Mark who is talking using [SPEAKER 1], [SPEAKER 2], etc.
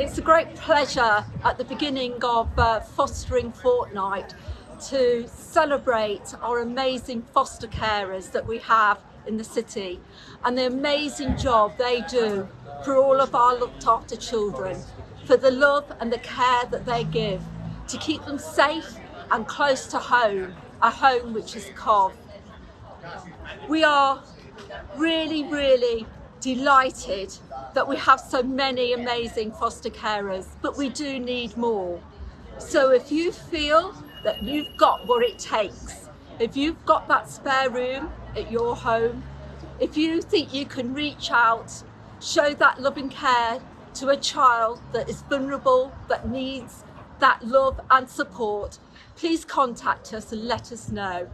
[SPEAKER 1] It's a great pleasure at the beginning of uh, Fostering Fortnight to celebrate our amazing foster carers that we have in the city and the amazing job they do for all of our looked after children, for the love and the care that they give to keep them safe and close to home, a home which is Cov. We are really, really delighted that we have so many amazing foster carers, but we do need more. So if you feel that you've got what it takes, if you've got that spare room at your home, if you think you can reach out, show that loving care to a child that is vulnerable, that needs that love and support, please contact us and let us know.